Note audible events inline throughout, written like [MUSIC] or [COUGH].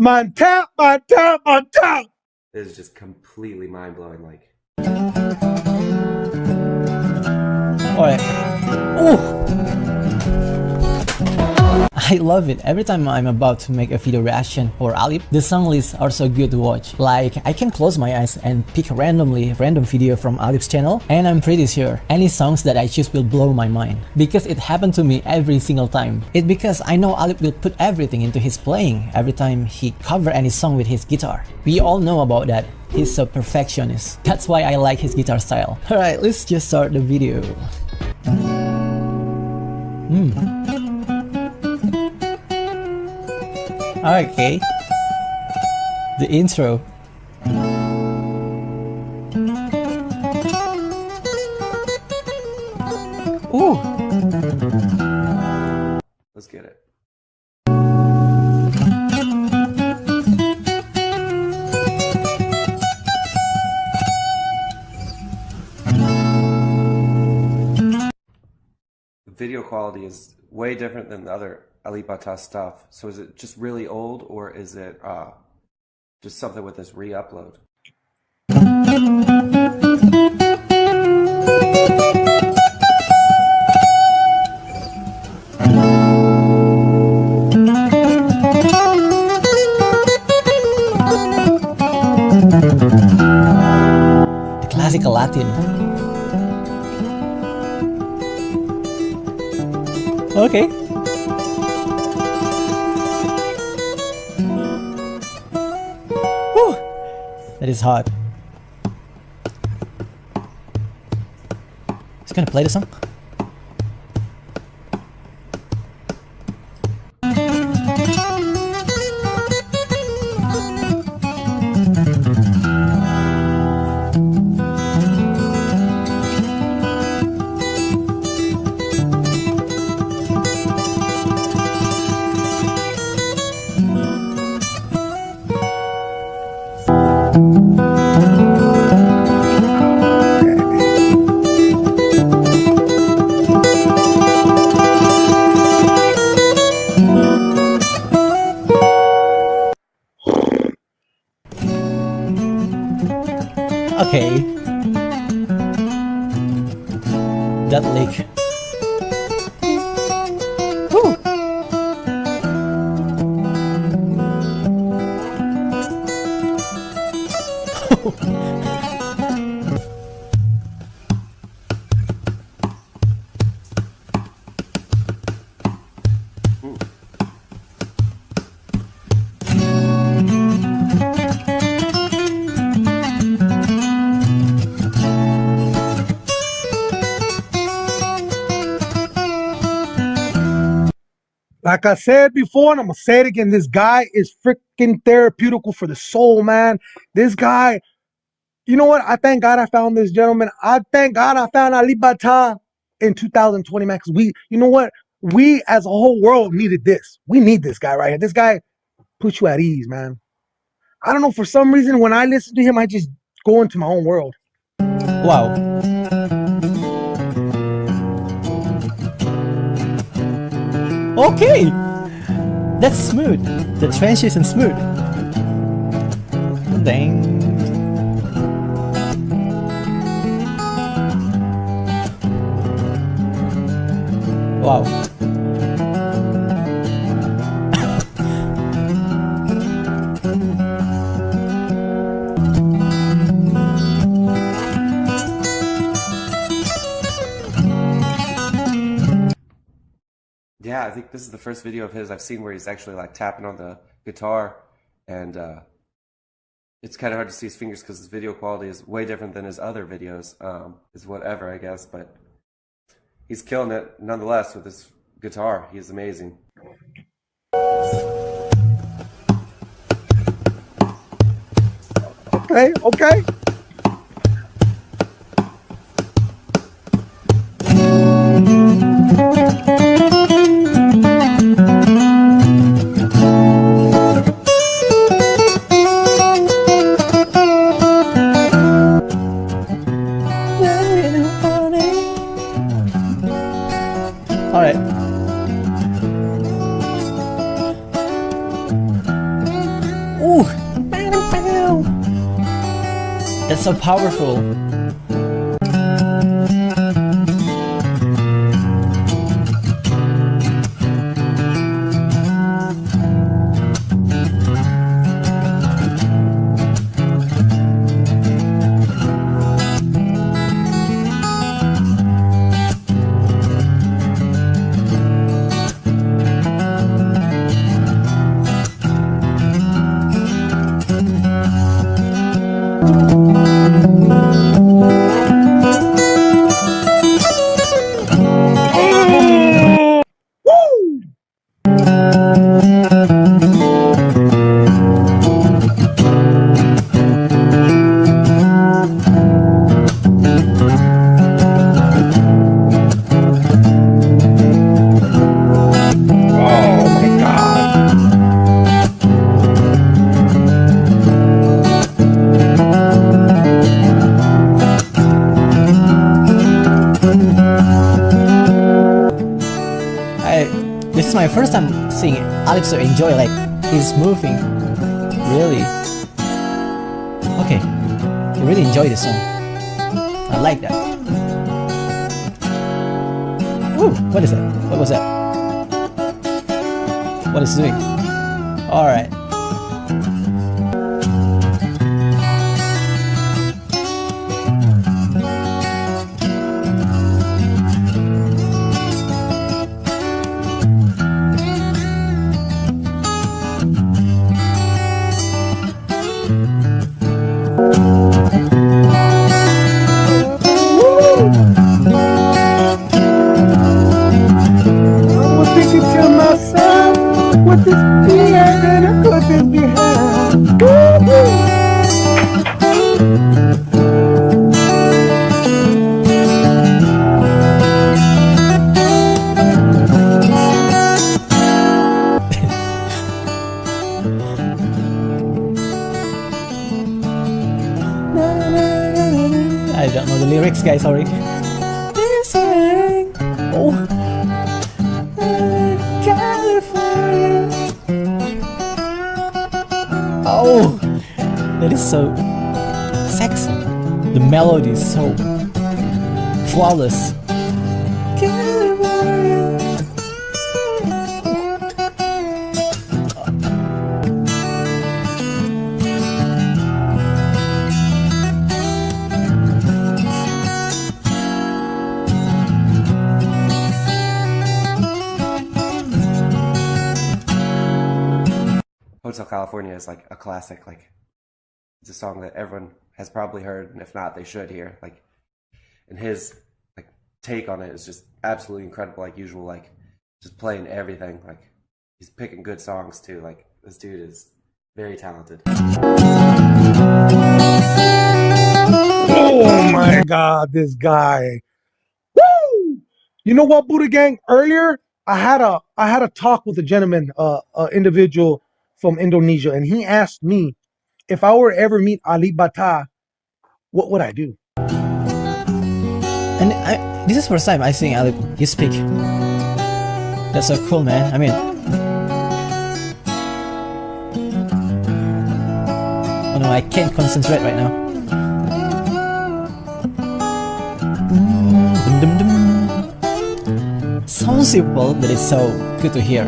Montana, Montana, Montana. It is just completely mind blowing. Like, Alright. Ooh! I love it. Every time I'm about to make a video reaction for Alip, the song lists are so good to watch. Like, I can close my eyes and pick randomly random video from Alip's channel and I'm pretty sure any songs that I choose will blow my mind. Because it happened to me every single time. It's because I know Alip will put everything into his playing every time he cover any song with his guitar. We all know about that. He's a perfectionist. That's why I like his guitar style. Alright, let's just start the video. Okay. The intro. Ooh. let's get it. The video quality is way different than the other Alibata stuff. So is it just really old or is it uh, just something with this re-upload? Classical Latin. Okay. That is hard. He's gonna play the song. Like I said before, and I'm gonna say it again. This guy is freaking therapeutical for the soul, man. This guy, you know what? I thank God I found this gentleman. I thank God I found Ali Bata in 2020, man. Because we, you know what? We as a whole world needed this. We need this guy right here. This guy puts you at ease, man. I don't know. For some reason, when I listen to him, I just go into my own world. Wow. Okay. That's smooth. The transition smooth. Dang. Wow. I think this is the first video of his I've seen where he's actually like tapping on the guitar, and uh, it's kind of hard to see his fingers because his video quality is way different than his other videos. Um, is whatever I guess, but he's killing it nonetheless with his guitar. He's amazing. Okay, okay. So powerful. Seeing Alex enjoy like he's moving. Really. Okay. I really enjoy this song. I like that. Ooh, what is that? What was that? What is doing? Alright. Myself, Oh, oh, that is so sexy. The melody is so flawless. Hotel California is like a classic. Like it's a song that everyone has probably heard, and if not, they should hear. Like, and his like take on it is just absolutely incredible. Like usual, like just playing everything. Like he's picking good songs too. Like this dude is very talented. Oh my god, this guy. Woo! You know what, Buddha Gang? Earlier, I had a I had a talk with a gentleman, uh, uh individual from Indonesia, and he asked me if I were ever meet Ali Bata, what would I do? And I, this is first time I sing Ali you speak. That's so cool, man. I mean, oh no, I can't concentrate right now. Sounds simple, but it's so good to hear.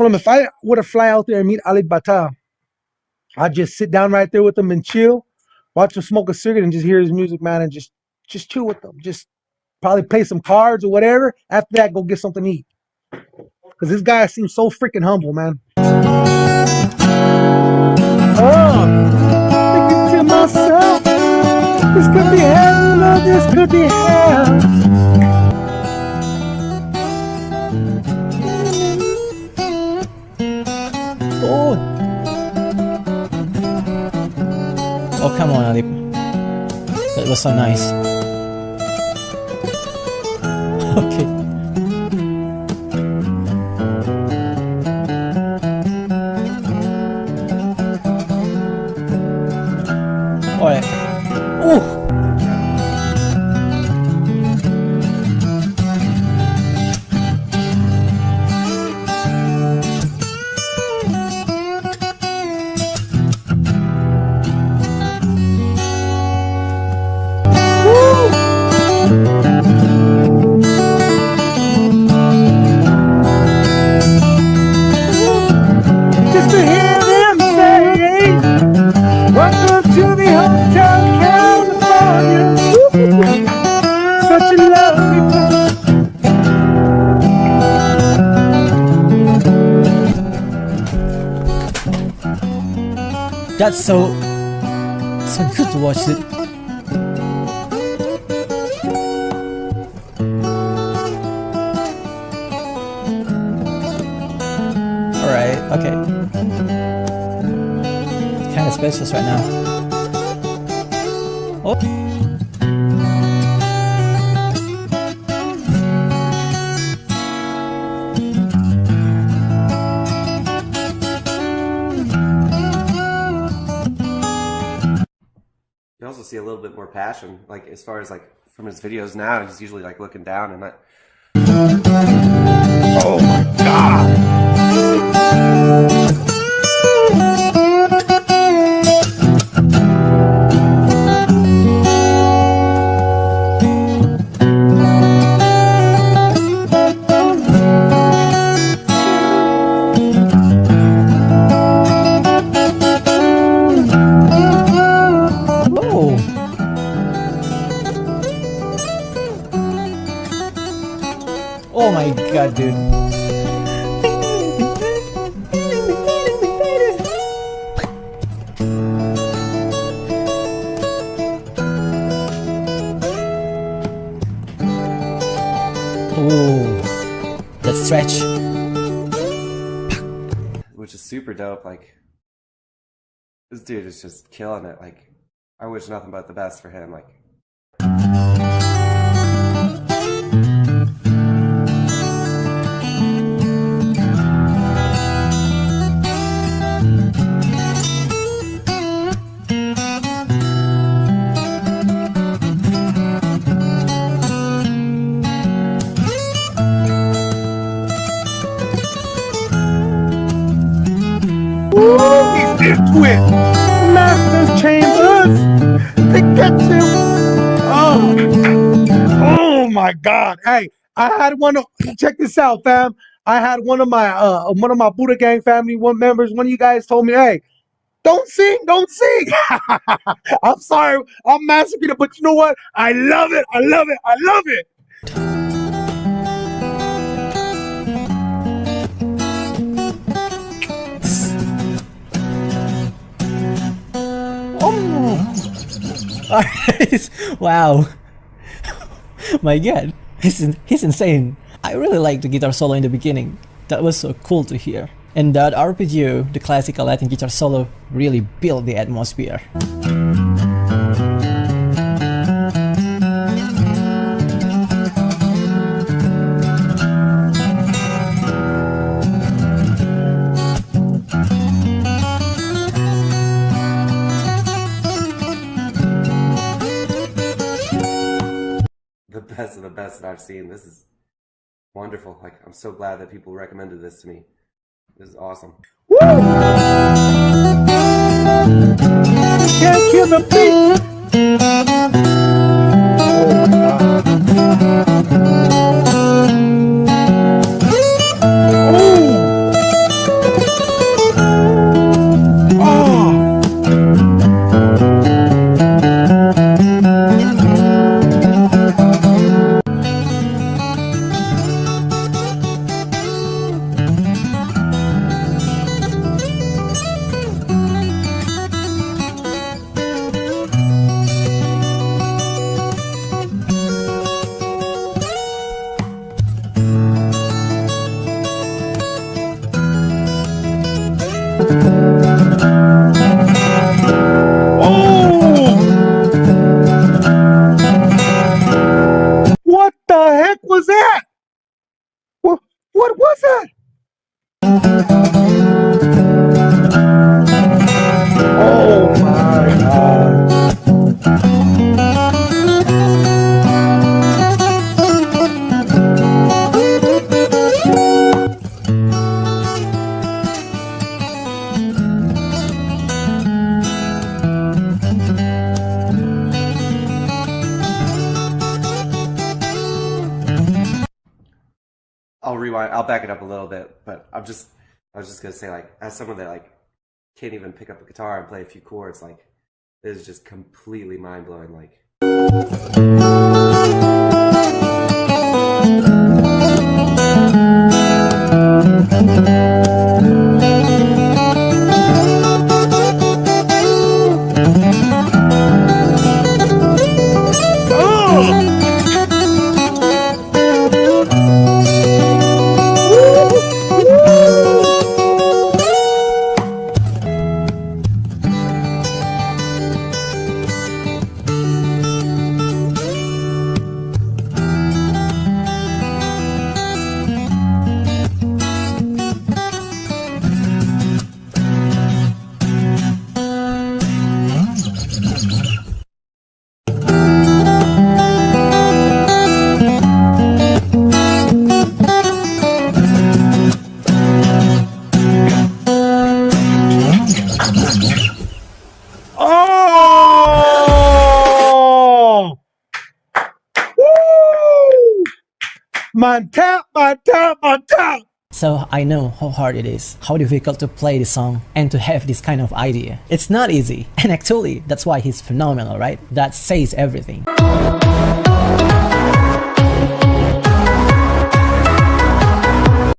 Told him if I were to fly out there and meet Ali Bata, I'd just sit down right there with him and chill, watch him smoke a cigarette and just hear his music, man, and just just chill with him. Just probably play some cards or whatever. After that, go get something to eat. Cause this guy seems so freaking humble, man. Oh, thinking to myself, this could be hell, this could be hell. Oh, come on, Ali. That was so nice. That's so so good to watch it. Alright, okay. Kinda spacious right now. Oh. See a little bit more passion, like as far as like from his videos now. He's usually like looking down and not. Oh my God. Oh, that stretch. which is super dope. Like this dude is just killing it. Like I wish nothing but the best for him. Like it. Chambers. They get. Oh. oh my God. Hey, I had one of check this out, fam. I had one of my uh one of my Buddha Gang family one members. One of you guys told me, hey, don't sing, don't sing. [LAUGHS] I'm sorry, I'm massacring but you know what? I love it. I love it. I love it. [LAUGHS] Alright. wow. [LAUGHS] My god. He's, he's insane. I really liked the guitar solo in the beginning. That was so cool to hear. And that arpeggio, the classical Latin guitar solo, really built the atmosphere. Best of the best that I've seen. This is wonderful. Like I'm so glad that people recommended this to me. This is awesome. Woo! Can't kill the beat. Oh. Rewind. I'll back it up a little bit, but I'm just I was just gonna say like as someone that like can't even pick up a guitar and play a few chords, like this is just completely mind blowing. Like. Man tap, man tap, man tap. So I know how hard it is, how difficult to play this song and to have this kind of idea. It's not easy, and actually that's why he's phenomenal, right? That says everything.